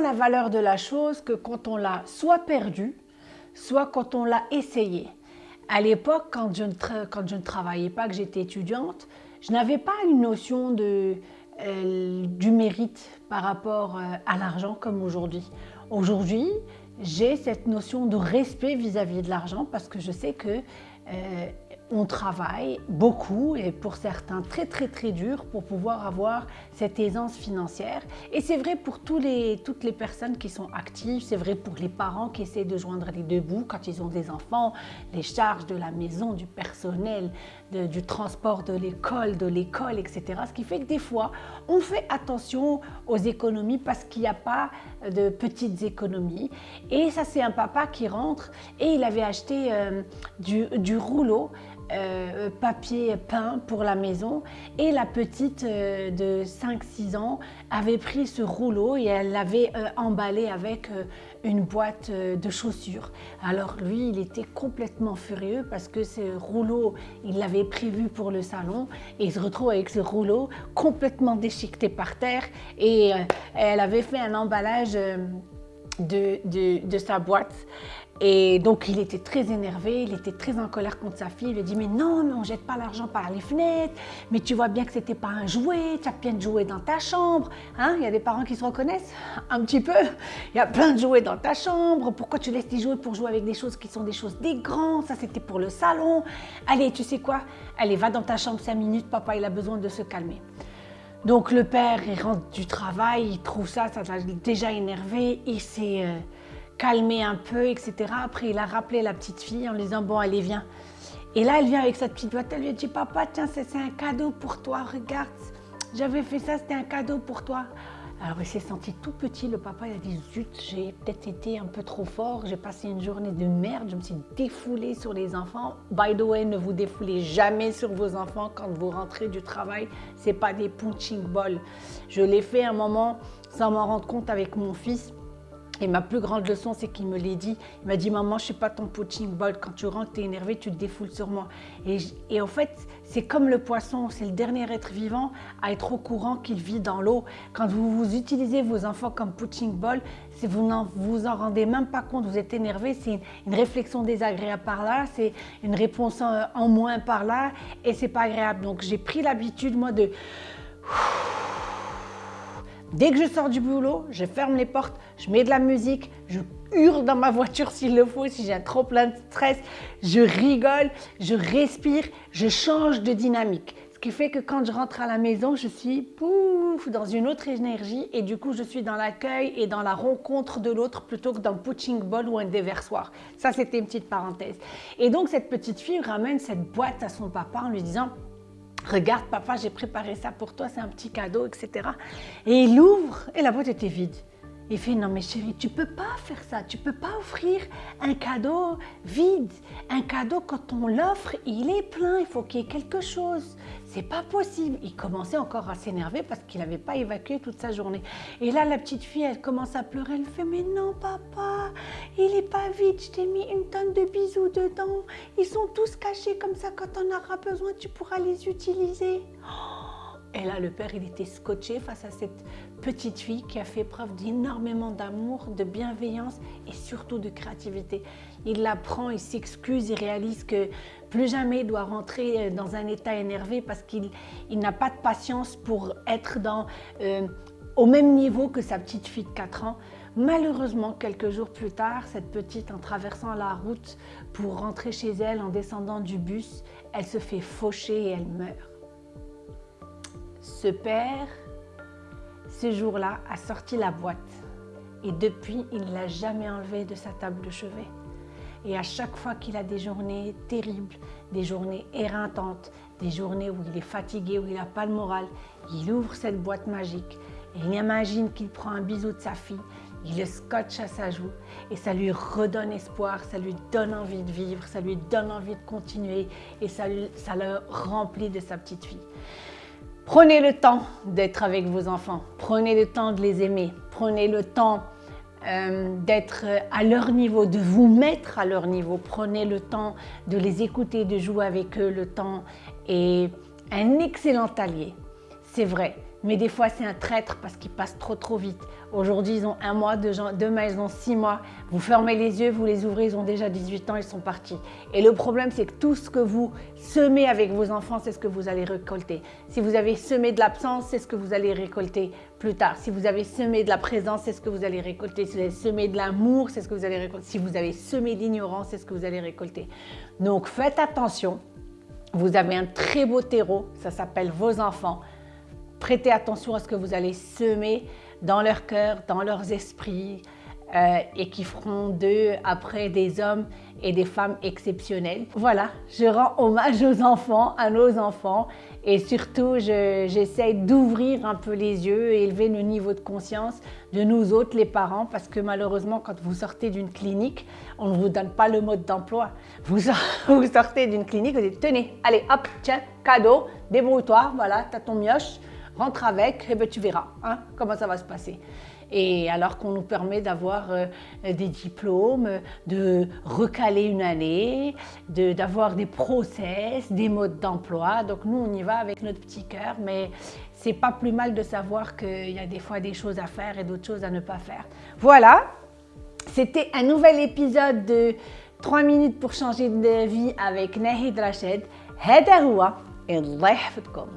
la valeur de la chose que quand on l'a soit perdue, soit quand on l'a essayé. À l'époque, quand, quand je ne travaillais pas, que j'étais étudiante, je n'avais pas une notion de, euh, du mérite par rapport euh, à l'argent comme aujourd'hui. Aujourd'hui, j'ai cette notion de respect vis-à-vis de l'argent parce que je sais que euh, on travaille beaucoup et pour certains très très très dur pour pouvoir avoir cette aisance financière. Et c'est vrai pour toutes les personnes qui sont actives, c'est vrai pour les parents qui essaient de joindre les deux bouts quand ils ont des enfants, les charges de la maison, du personnel, du transport de l'école, de l'école, etc. Ce qui fait que des fois, on fait attention aux économies parce qu'il n'y a pas de petites économies. Et ça, c'est un papa qui rentre et il avait acheté euh, du rouleau euh, papier peint pour la maison et la petite euh, de 5-6 ans avait pris ce rouleau et elle l'avait euh, emballé avec une boîte de chaussures. Alors lui, il était complètement furieux parce que ce rouleau, il l'avait prévu pour le salon et il se retrouve avec ce rouleau complètement déchiqueté par terre et elle avait fait un emballage de, de, sa boîte et donc, il était très énervé, il était très en colère contre sa fille. Il lui a dit, mais non, mais on jette pas l'argent par les fenêtres, mais tu vois bien que c'était pas un jouet, tu as bien de jouets dans ta chambre. Hein? Il y a des parents qui se reconnaissent un petit peu. Il y a plein de jouets dans ta chambre. Pourquoi tu laisses tes jouets pour jouer avec des choses qui sont des choses des grands? Ça, c'était pour le salon. Allez, tu sais quoi? Allez, va dans ta chambre cinq minutes, papa, il a besoin de se calmer. Donc, le père, rentre du travail, il trouve ça, ça l'a déjà énervé, il s'est... Euh, calmer un peu, etc. Après, il a rappelé la petite fille en lui disant, bon, allez, viens. Et là, elle vient avec sa petite boîte, elle lui dit, papa, tiens, c'est un cadeau pour toi, regarde, j'avais fait ça, c'était un cadeau pour toi. Alors il s'est senti tout petit, le papa il a dit zut, j'ai peut-être été un peu trop fort, j'ai passé une journée de merde, je me suis défoulée sur les enfants. By the way, ne vous défoulez jamais sur vos enfants quand vous rentrez du travail, c'est pas des punching balls. Je l'ai fait un moment sans m'en rendre compte avec mon fils. Et ma plus grande leçon, c'est qu'il me l'a dit. Il m'a dit, maman, je ne suis pas ton punching ball. Quand tu rentres, tu es énervé, tu te défoules sur moi. Et, en fait, c'est comme le poisson. C'est le dernier être vivant à être au courant qu'il vit dans l'eau. Quand vous, vous utilisez vos enfants comme punching ball, vous n'en vous en rendez même pas compte, vous êtes énervé, c'est une, réflexion désagréable par là, c'est une réponse en, en moins par là, et c'est pas agréable. Donc j'ai pris l'habitude, moi, de Dès que je sors du boulot, je ferme les portes, je mets de la musique, je hurle dans ma voiture s'il le faut, si j'ai un trop plein de stress, je rigole, je respire, je change de dynamique. Ce qui fait que quand je rentre à la maison, je suis pouf, dans une autre énergie et du coup, je suis dans l'accueil et dans la rencontre de l'autre plutôt que dans le punching ball ou un déversoir. Ça, c'était une petite parenthèse. Et donc, cette petite fille ramène cette boîte à son papa en lui disant Regarde, papa, j'ai préparé ça pour toi, c'est un petit cadeau, etc. Et il ouvre et la boîte était vide. Il fait non mais chérie, tu peux pas faire ça, tu peux pas offrir un cadeau vide. Un cadeau quand on l'offre, il est plein, il faut qu'il y ait quelque chose. C'est pas possible. Il commençait encore à s'énerver parce qu'il n'avait pas évacué toute sa journée. Et là, la petite fille, elle commence à pleurer. Elle fait mais non papa, il est pas vide. Je t'ai mis une tonne de bisous dedans. Ils sont tous cachés comme ça. Quand on aura besoin, tu pourras les utiliser. Oh et là, le père, il était scotché face à cette petite fille qui a fait preuve d'énormément d'amour, de bienveillance et surtout de créativité. Il la prend, il s'excuse, il réalise que plus jamais il doit rentrer dans un état énervé parce qu'il n'a pas de patience pour être dans, euh, au même niveau que sa petite fille de 4 ans. Malheureusement, quelques jours plus tard, cette petite, en traversant la route pour rentrer chez elle, en descendant du bus, elle se fait faucher et elle meurt. Ce père, ce jour-là, a sorti la boîte et depuis, il ne l'a jamais enlevée de sa table de chevet. Et à chaque fois qu'il a des journées terribles, des journées éreintantes, des journées où il est fatigué, où il n'a pas le moral, il ouvre cette boîte magique et il imagine qu'il prend un bisou de sa fille, il le scotche à sa joue et ça lui redonne espoir, ça lui donne envie de vivre, ça lui donne envie de continuer et ça, ça le remplit de sa petite fille. Prenez le temps d'être avec vos enfants, prenez le temps de les aimer, prenez le temps euh, d'être à leur niveau, de vous mettre à leur niveau, prenez le temps de les écouter, de jouer avec eux, le temps est un excellent allié. C'est vrai. Mais des fois, c'est un traître parce qu'il passe trop trop vite. Aujourd'hui, ils ont un mois, demain, ils ont six mois. Vous fermez les yeux, vous les ouvrez, ils ont déjà 18 ans, ils sont partis. Et le problème, c'est que tout ce que vous semez avec vos enfants, c'est ce que vous allez récolter. Si vous avez semé de l'absence, c'est ce que vous allez récolter plus tard. Si vous avez semé de la présence, c'est ce que vous allez récolter. Si vous avez semé de l'amour, c'est ce que vous allez récolter. Si vous avez semé l'ignorance, c'est ce que vous allez récolter. Donc, faites attention. Vous avez un très beau terreau, ça s'appelle vos enfants. Prêtez attention à ce que vous allez semer dans leur cœur, dans leurs esprits, euh, et qui feront d'eux après des hommes et des femmes exceptionnels. Voilà, je rends hommage aux enfants, à nos enfants, et surtout j'essaie d'ouvrir un peu les yeux élever le niveau de conscience de nous autres, les parents, parce que malheureusement, quand vous sortez d'une clinique, on ne vous donne pas le mode d'emploi. Vous, vous sortez d'une clinique, vous dites, tenez, allez, hop, tiens, cadeau, débrouille-toi, voilà, t'as ton mioche, rentre avec, et ben tu verras hein, comment ça va se passer. Et alors qu'on nous permet d'avoir euh, des diplômes, de recaler une année, d'avoir des process, des modes d'emploi. Donc nous, on y va avec notre petit cœur, mais c'est pas plus mal de savoir qu'il y a des fois des choses à faire et d'autres choses à ne pas faire. Voilà, c'était un nouvel épisode de 3 minutes pour changer de vie avec Nahid Rachid. هذا هو الله يحفظكم